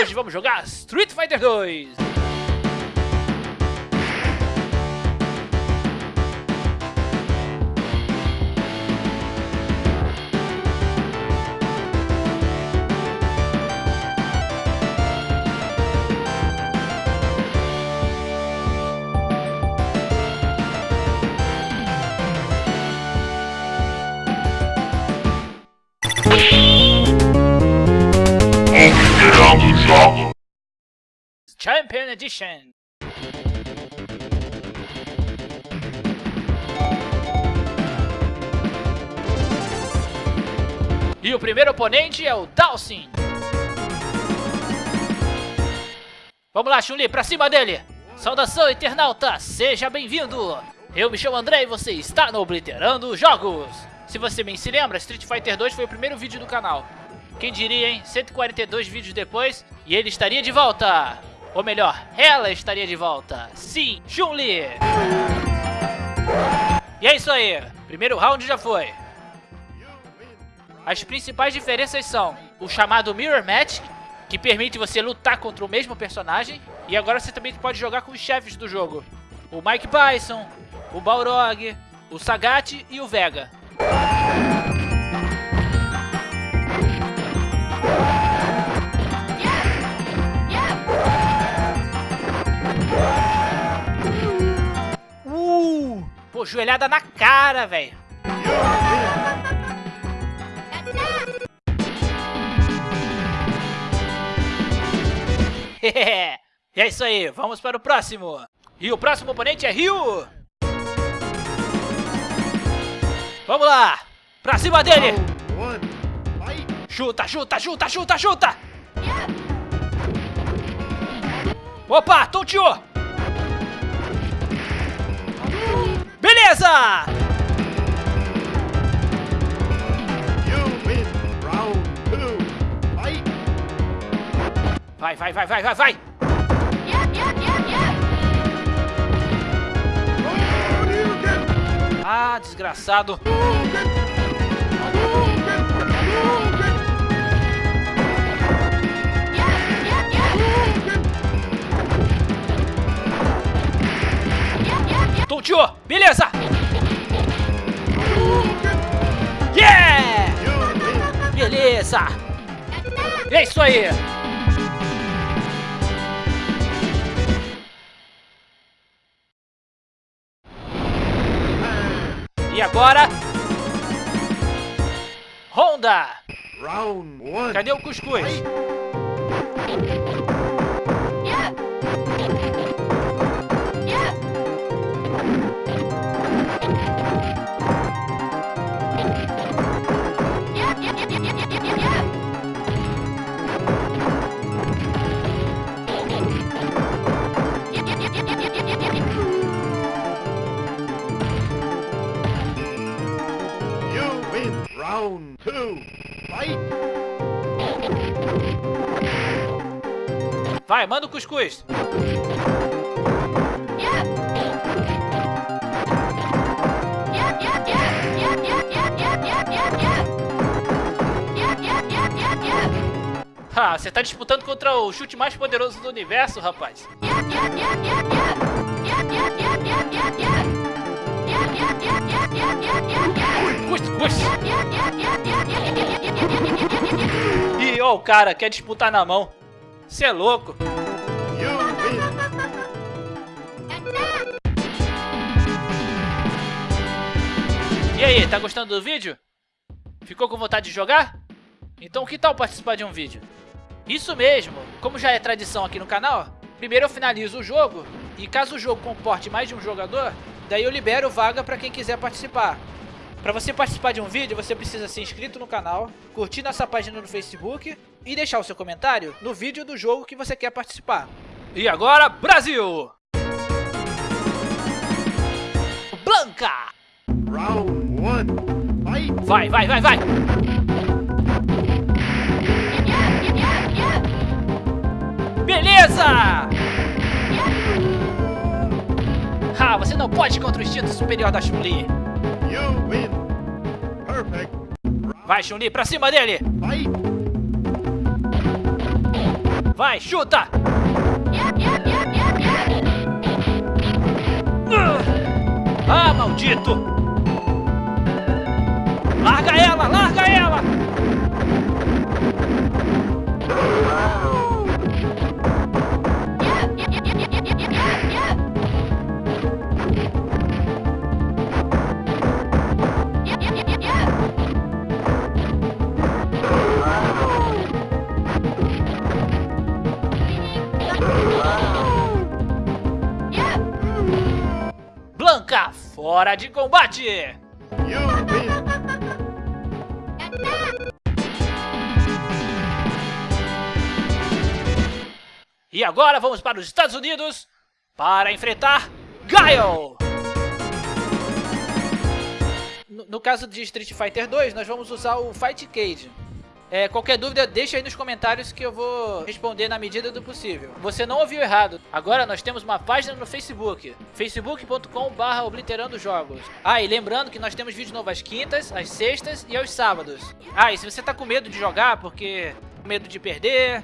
hoje vamos jogar Street Fighter 2. Considerando jogos. Champion Edition. E o primeiro oponente é o Dawson. Vamos lá, Chun-Li, pra cima dele. Saudação, internauta, seja bem-vindo. Eu me chamo André e você está no Obliterando Jogos. Se você bem se lembra, Street Fighter 2 foi o primeiro vídeo do canal. Quem diria, hein? 142 vídeos depois e ele estaria de volta. Ou melhor, ela estaria de volta. Sim, Chun-Li. E é isso aí. Primeiro round já foi. As principais diferenças são o chamado Mirror Match, que permite você lutar contra o mesmo personagem. E agora você também pode jogar com os chefes do jogo. O Mike Bison, o Balrog, o Sagat e o Vega. Pô, joelhada na cara, velho. e é isso aí, vamos para o próximo. E o próximo oponente é Ryu. Vamos lá, pra cima dele. Chuta, chuta, chuta, chuta, chuta. Opa, tonteou. Beleza. Vai, vai, vai, vai, vai, vai. Ah, desgraçado. Tonteou. Beleza. Yeah. Beleza. É isso aí. E agora... Honda! Cadê o cuscuz? Round two, fight! Vai, manda o cuscuz. Ah, você tá disputando contra o chute mais poderoso do universo, rapaz. Cuscuz. Ih, ó, o cara quer disputar na mão. Você é louco. E aí, tá gostando do vídeo? Ficou com vontade de jogar? Então que tal participar de um vídeo? Isso mesmo, como já é tradição aqui no canal, primeiro eu finalizo o jogo e caso o jogo comporte mais de um jogador, daí eu libero vaga para quem quiser participar. Para você participar de um vídeo, você precisa ser inscrito no canal, curtir nossa página no Facebook e deixar o seu comentário no vídeo do jogo que você quer participar. E agora, Brasil! Blanca! Round one! Vai, vai, vai, vai! Beleza! Você não pode contra o instinto superior da Chun-Li. Vai, Chun-Li, pra cima dele! Vai, chuta! Ah, maldito! Larga ela, larga Fora de combate! E agora vamos para os Estados Unidos para enfrentar Guile! No, no caso de Street Fighter 2, nós vamos usar o Fight Cage. É, qualquer dúvida, deixa aí nos comentários que eu vou responder na medida do possível. Você não ouviu errado. Agora nós temos uma página no Facebook. facebook.com.br obliterando jogos. Ah, e lembrando que nós temos vídeo novo às quintas, às sextas e aos sábados. Ah, e se você tá com medo de jogar porque... medo de perder...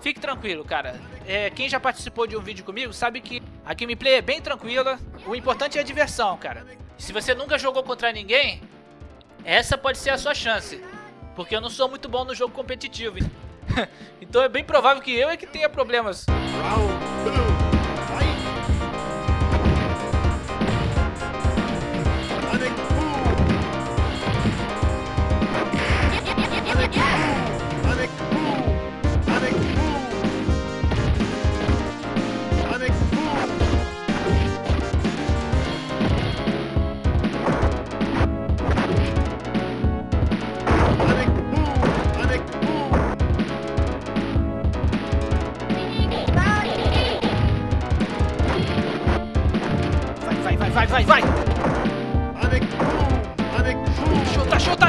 Fique tranquilo, cara. É, quem já participou de um vídeo comigo sabe que a gameplay é bem tranquila. O importante é a diversão, cara. Se você nunca jogou contra ninguém, essa pode ser a sua chance. Porque eu não sou muito bom no jogo competitivo. então é bem provável que eu é que tenha problemas.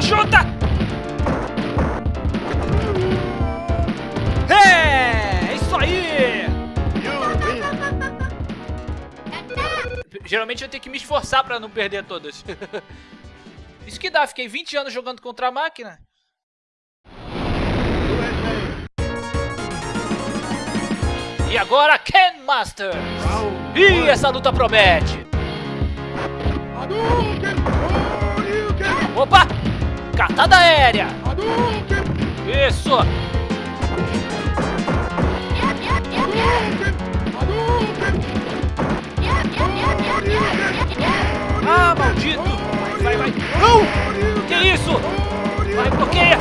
Chuta, chuta! É, isso aí! Geralmente eu tenho que me esforçar pra não perder todas. Isso que dá, fiquei 20 anos jogando contra a máquina. E agora, Ken Master! Round Ih, one. essa luta promete! Opa! Catada aérea! Isso! Ah, maldito! Vai, vai! Não! Que isso? Vai, bloqueia!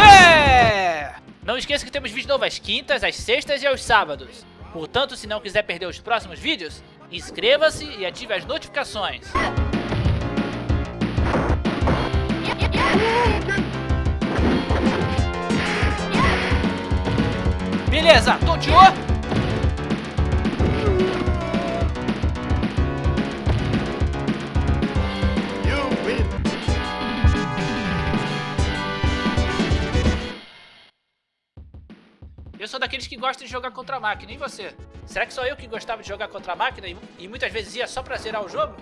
É! Não esqueça que temos vídeo novo às quintas, às sextas e aos sábados. Portanto, se não quiser perder os próximos vídeos, inscreva-se e ative as notificações. Beleza, tonteou? Eu sou daqueles que gostam de jogar contra a máquina, e você? Será que só eu que gostava de jogar contra a máquina e, e muitas vezes ia só pra zerar o jogo?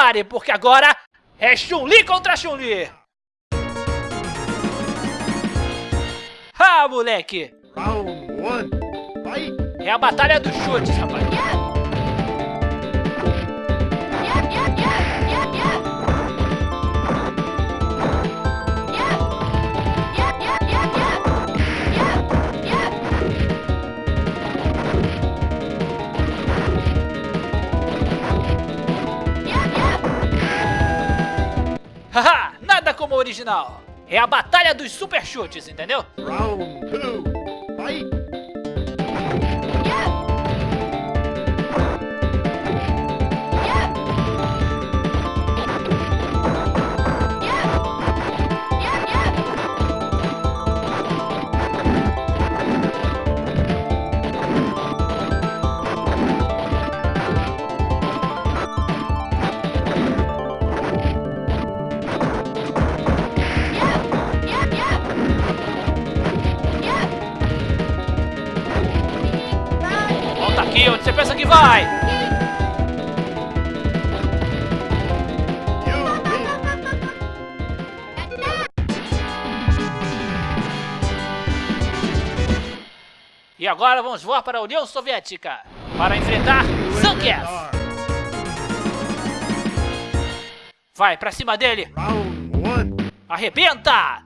Prepare, porque agora é Chun-Li contra Chun-Li! Ah, moleque! Round one. Fight. É a batalha dos chutes, rapaz! Original! É a batalha dos super chutes, entendeu? Round two. Vai! You win. E agora vamos voar para a União Soviética para enfrentar Zangief. Vai pra cima dele. Arrebenta!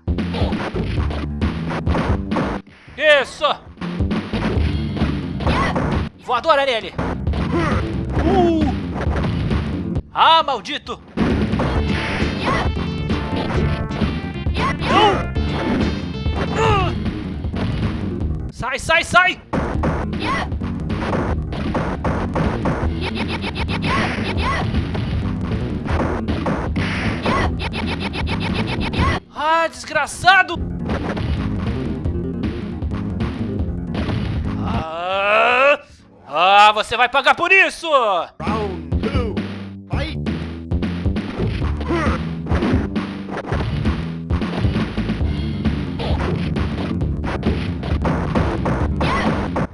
Isso! Voadora nele! Uh! Ah, maldito! Uh! Sai, sai, sai! Ah, desgraçado! Ah, você vai pagar por isso! Round.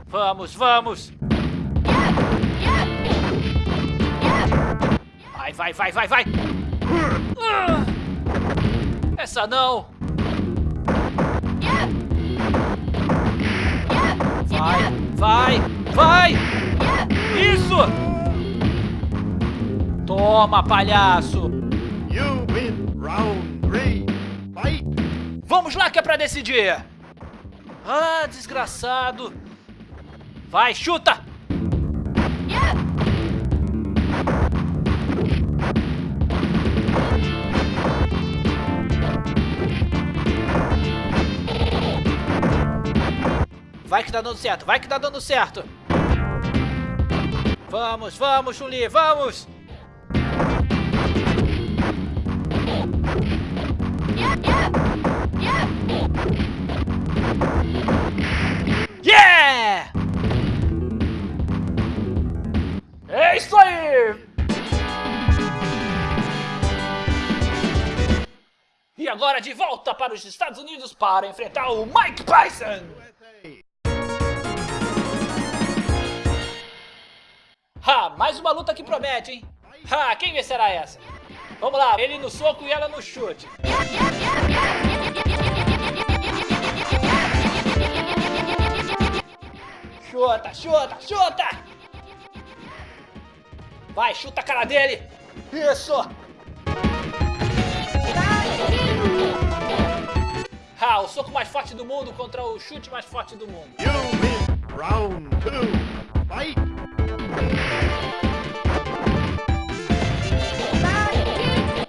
Vamos, vamos! Vai, vai, vai, vai, vai! Essa não! Vai, vai, vai! Isso! Toma, palhaço! You win. Round three. Fight. Vamos lá que é pra decidir! Ah, desgraçado! Vai, chuta! Vai que tá dando certo, vai que tá dando certo! Vamos, vamos, Chuli, vamos! Yeah! É isso aí! E agora de volta para os Estados Unidos para enfrentar o Mike Tyson! Ha, mais uma luta que promete, hein? Ha, quem vencerá essa? Vamos lá, ele no soco e ela no chute. Chuta, chuta, chuta! Vai, chuta a cara dele! Isso! Ha, o soco mais forte do mundo contra o chute mais forte do mundo. You win. Round two. Fight.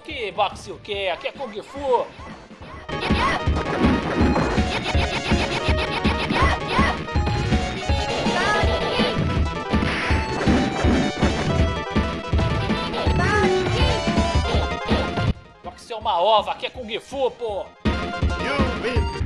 Que boxe o quê? Aqui é Kung Fu! Boxe é uma ova, aqui é Kung Fu, pô! You win.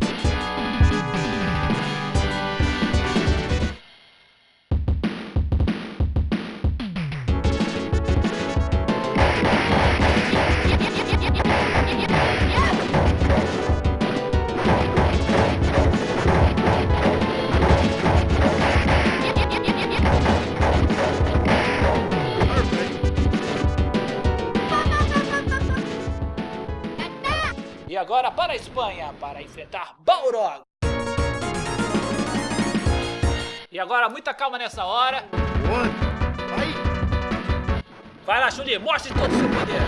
Para enfrentar Balrog! E agora muita calma nessa hora. Vai lá, Chuli, mostre todo o seu poder.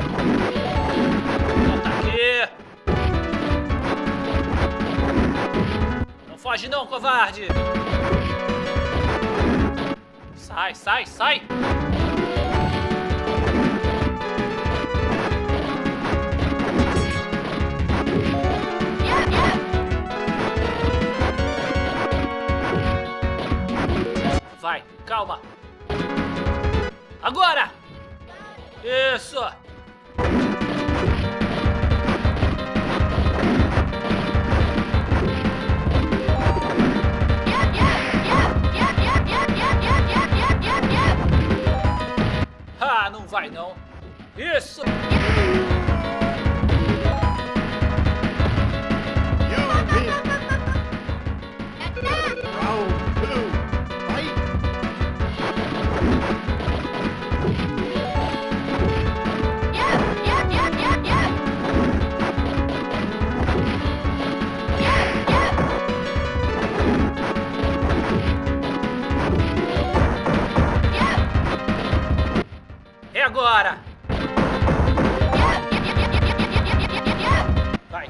Volta aqui. Não foge não, covarde. Sai, sai, sai. Calma. Agora! Isso! Ah, não vai não. Isso!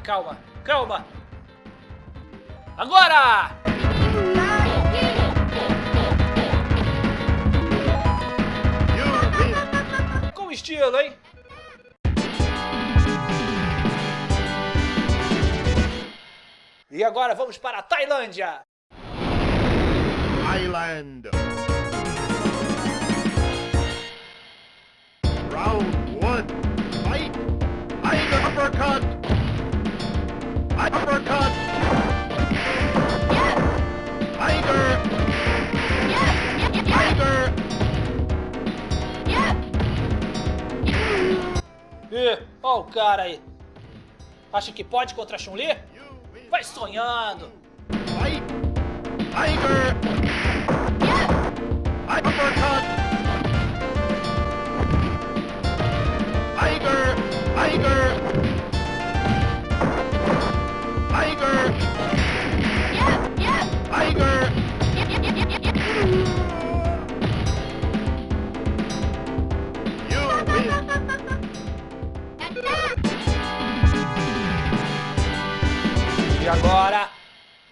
Calma, calma. Agora! Com estilo, hein? E agora vamos para a Tailândia. Island. Round. Fight. Uppercut. Uppercut. Tiger. Tiger. Ih, ó o cara aí. Acha que pode contra a Chun-Li? Vai sonhando. Fight. Tiger. Uppercut. Tiger. Tiger. Tiger. E agora,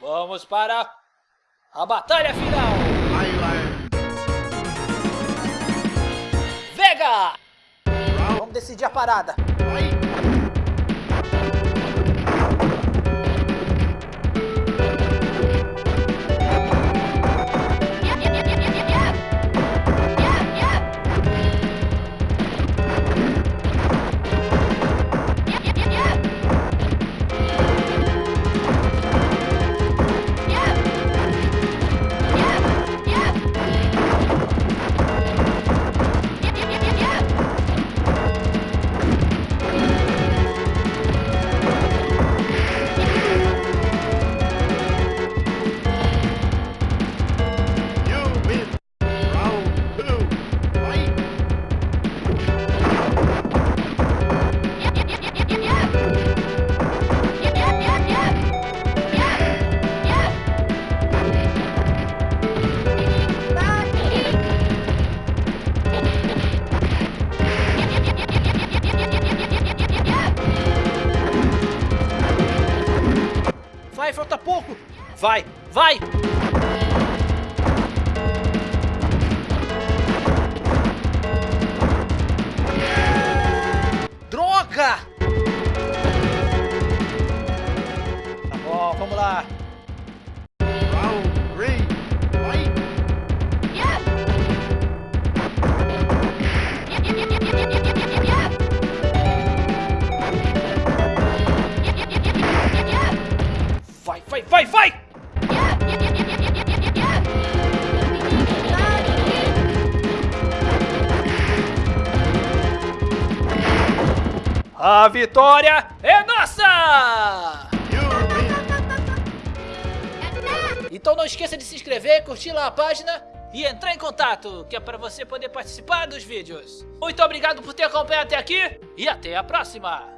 vamos para a batalha final. Island. Vega! Vamos decidir a parada. Vai, vai. Vitória é nossa! Então não esqueça de se inscrever, curtir lá a página e entrar em contato, que é para você poder participar dos vídeos. Muito obrigado por ter acompanhado até aqui e até a próxima!